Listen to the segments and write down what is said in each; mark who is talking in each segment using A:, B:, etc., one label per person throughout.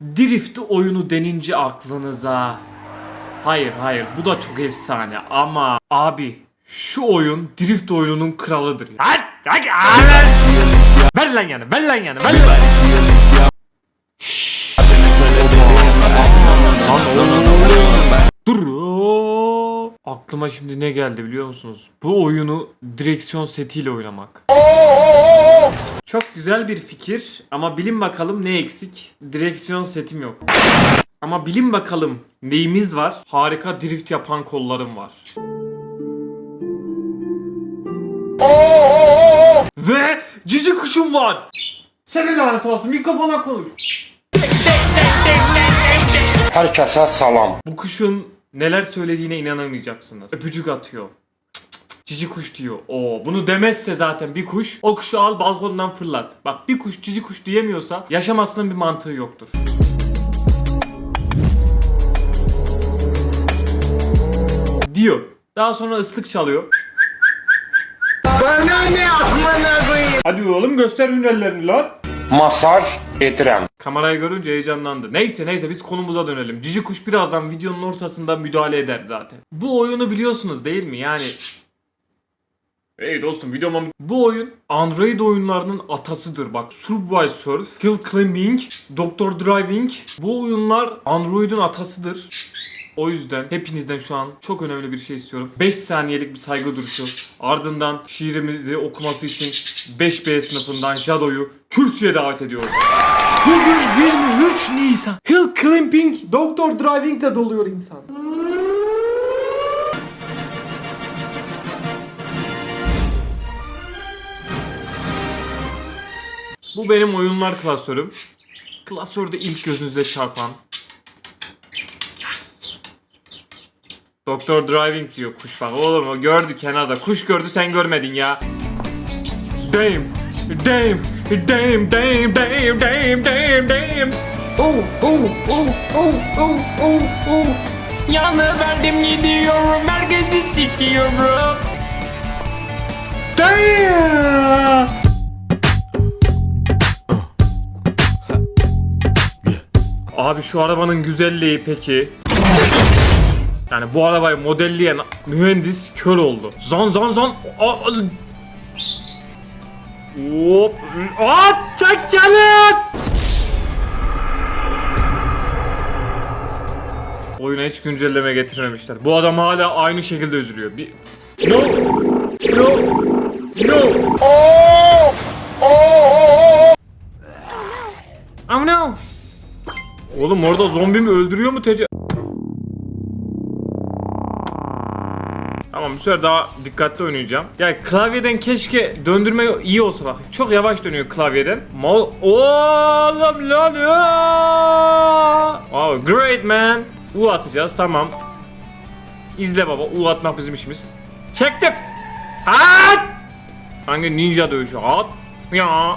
A: Drift oyunu denince aklınıza. Hayır hayır bu da çok efsane ama abi şu oyun drift oyununun kralıdır. Ver lan yani ver lan yani ver lan. Dur. Aklıma şimdi ne geldi biliyor musunuz? Bu oyunu direksiyon setiyle oynamak. Çok güzel bir fikir ama bilin bakalım ne eksik? Direksiyon setim yok. Ama bilin bakalım neyimiz var? Harika drift yapan kollarım var. Ve cici kuşum var. Senin lanet olsun mikrofona konuş.
B: Herkese salam.
A: Bu kuşun neler söylediğine inanamayacaksınız. Öpücük atıyor. Cici kuş diyor. Oo, bunu demezse zaten bir kuş o kuşu al balkondan fırlat. Bak bir kuş cici kuş diyemiyorsa yaşamasının bir mantığı yoktur. Diyor. Daha sonra ıslık çalıyor.
C: Bana ne amına koyayım?
A: Hadi oğlum göster hünerlerini lan.
B: Masaj edirəm.
A: Kamerayı görünce heyecanlandı. Neyse neyse biz konumuza dönelim. Cici kuş birazdan videonun ortasında müdahale eder zaten. Bu oyunu biliyorsunuz değil mi? Yani Hey dostum videoma Bu oyun Android oyunlarının atasıdır bak. Subway Surf, Hill Climbing, Doctor Driving. Bu oyunlar Android'in atasıdır. O yüzden hepinizden şu an çok önemli bir şey istiyorum. 5 saniyelik bir saygı duruşu. Ardından şiirimizi okuması için 5B sınıfından Jado'yu kürsüye davet ediyorum. Bugün 23 Nisan. Hill Climbing, Doctor Driving de doluyor insan. Bu benim oyunlar klasörüm. Klasörde ilk gözünüze çarpan. Doktor Driving diyor kuş bak oğlum o gördü kenarda kuş gördü sen görmedin ya. Damn, damn, damn, damn, damn, damn, damn, damn. Oh, oh, oh, oh, oh, oh, oh. Yanıverdim gidiyorum herkesi sikiyorum. Damn. Abi şu arabanın güzelliği peki. Yani bu arabayı modelleyen mühendis kör oldu. Zan zan zan. A- Hop. Hop gelin. Oyuna hiç güncelleme getirmemişler. Bu adam hala aynı şekilde üzülüyor. Bir... No. No. No. Oh no. Oğlum orada zombi mi öldürüyor mu tece... Tamam bu sefer daha dikkatli oynayacağım. Yani klavyeden keşke döndürme iyi olsa bak. Çok yavaş dönüyor klavyeden. Mal Oğlum lan ya. Oh great man. U atacağız tamam. İzle baba U atmak bizim işimiz. Çektim. At. Hangi ninja dövüşü at. Ya.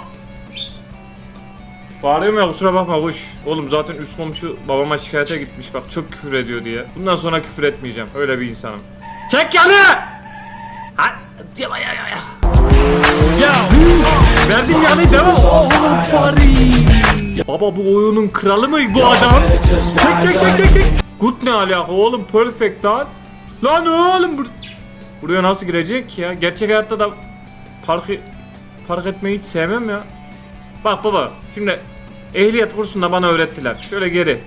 A: Bağırıyorum ya kusura bakma kuş. Oğlum zaten üst komşu babama şikayete gitmiş bak çok küfür ediyor diye. Bundan sonra küfür etmeyeceğim. Öyle bir insanım. Çek yanı! Ha, ya ya ya ya. Verdim yanı devam. Oğlum bari. Baba bu oyunun kralı mı bu adam? Çek çek çek çek çek. Good ne alaka oğlum perfect lan. Lan oğlum bur buraya nasıl girecek ya? Gerçek hayatta da park park etmeyi hiç sevmem ya. Bak baba şimdi ehliyet kursunda bana öğrettiler. Şöyle geri.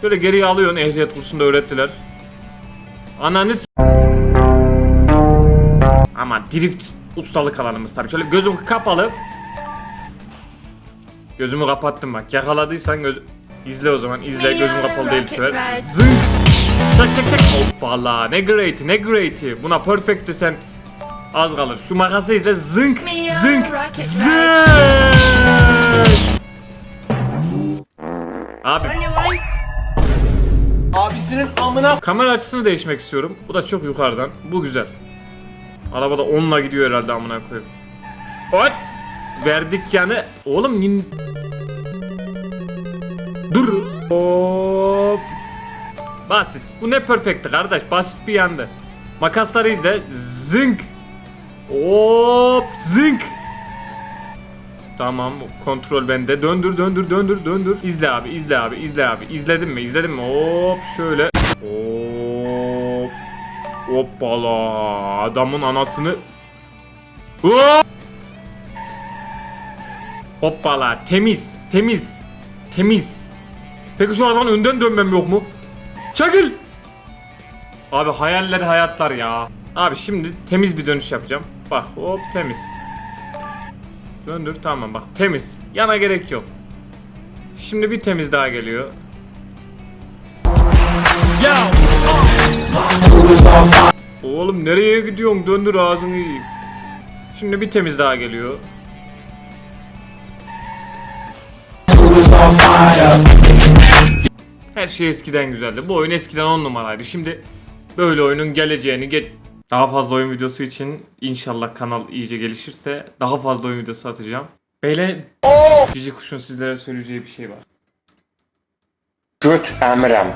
A: Şöyle geriye alıyorsun ehliyet kursunda öğrettiler. Ananı Ama drift ustalık alanımız tabii. Şöyle gözüm kapalı. Gözümü kapattım bak. Yakaladıysan göz... İzle o zaman. izle. Gözüm kapalı değil bu sefer. Zınk. Çek çek çek. Hoppala. Ne great'i ne great'i. Buna perfect'ti sen. Az kalır. Şu makası izle. Zınk. Zınk. Zınk. Abi.
C: Abisinin amına
A: Kamera açısını değişmek istiyorum. Bu da çok yukarıdan. Bu güzel. Arabada onunla gidiyor herhalde amına koyayım. Hop! Verdik yani. Oğlum nin... Dur. Hop. Basit. Bu ne perfect'ti kardeş. Basit bir yandı. Makasları izle. Zınk. Hop. Zınk. Tamam kontrol bende. Döndür döndür döndür döndür. İzle abi izle abi izle abi. İzledin mi izledin mi? Hop şöyle. Hop. Hoppala. Adamın anasını. Hop. Hoppala. Temiz. Temiz. Temiz. Peki şu arabanın önden dönmem yok mu? Çekil. Abi hayaller hayatlar ya. Abi şimdi temiz bir dönüş yapacağım. Bak hop temiz. Döndür tamam bak temiz. Yana gerek yok. Şimdi bir temiz daha geliyor. Oğlum nereye gidiyorsun? Döndür ağzını. Şimdi bir temiz daha geliyor. Her şey eskiden güzeldi. Bu oyun eskiden 10 numaraydı. Şimdi böyle oyunun geleceğini ge- daha fazla oyun videosu için inşallah kanal iyice gelişirse daha fazla oyun videosu atacağım. Böyle Cici Kuş'un sizlere söyleyeceği bir şey var.
B: Göt əmirəm.